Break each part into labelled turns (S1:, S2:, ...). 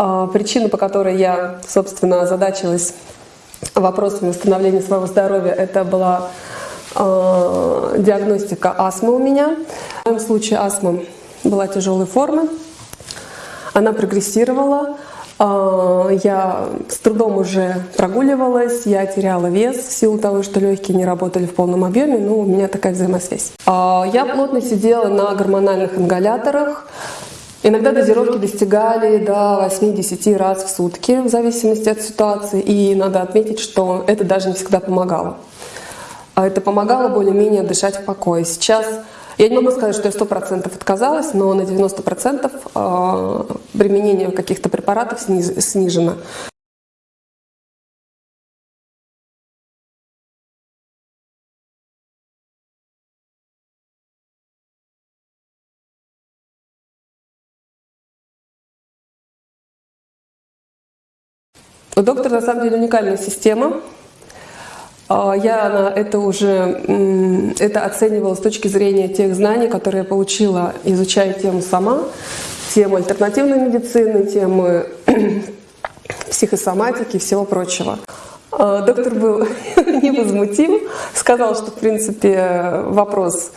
S1: А, Причина, по которой я, собственно, озадачилась вопросами восстановления своего здоровья, это была а, диагностика астмы у меня. В моем случае астма была тяжелой формы, она прогрессировала, а, я с трудом уже прогуливалась, я теряла вес в силу того, что легкие не работали в полном объеме, но у меня такая взаимосвязь. Я плотно сидела на гормональных ингаляторах, Иногда дозировки достигали до 8-10 раз в сутки, в зависимости от ситуации, и надо отметить, что это даже не всегда помогало. А Это помогало более-менее дышать в покое. Сейчас я не могу сказать, что я 100% отказалась, но на 90% а, применение каких-то препаратов снижено. У доктора на самом деле уникальная система. А, Я на это уже это оценивала с точки зрения тех знаний, которые я получила, изучая тему сама, тему альтернативной медицины, темы психосоматики и всего прочего. А, Доктор был невозмутим, сказал, что в принципе вопрос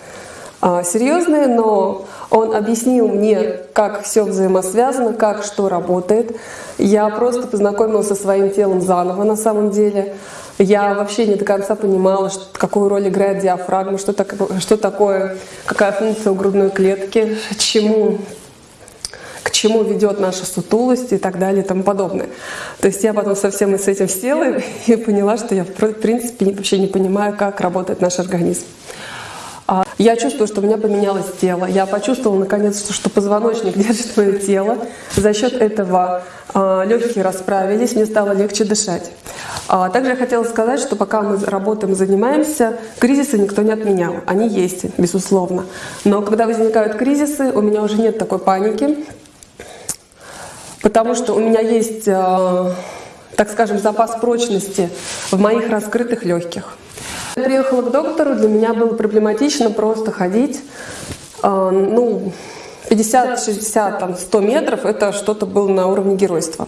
S1: а, серьезный, но он объяснил мне, как все взаимосвязано, как что работает. Я просто познакомилась со своим телом заново на самом деле. Я вообще не до конца понимала, какую роль играет диафрагма, что, так, что такое, какая функция у грудной клетки, чему к чему ведет наша сутулость и так далее и тому подобное. То есть я потом совсем с этим села и поняла, что я в принципе вообще не понимаю, как работает наш организм. А Я чувствую, что у меня поменялось тело. Я почувствовала наконец, что, что позвоночник держит мое тело. За счет этого а, легкие расправились, мне стало легче дышать. А Также я хотела сказать, что пока мы работаем занимаемся, кризисы никто не отменял. Они есть, безусловно. Но когда возникают кризисы, у меня уже нет такой паники, потому что у меня есть, а, так скажем, запас прочности в моих раскрытых легких. Я приехала к доктору, для меня было проблематично просто ходить, а, ну, 50, 60, там, 100 метров, это что-то было на уровне геройства.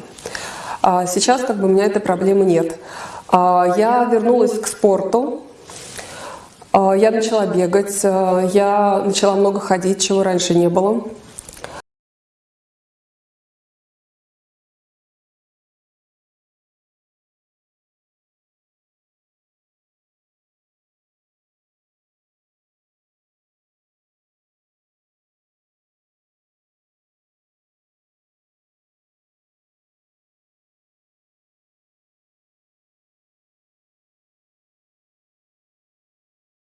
S1: А сейчас как бы у меня этой проблемы нет. А, Я вернулась к спорту, а, я начала бегать, а, я начала много ходить, чего раньше не было.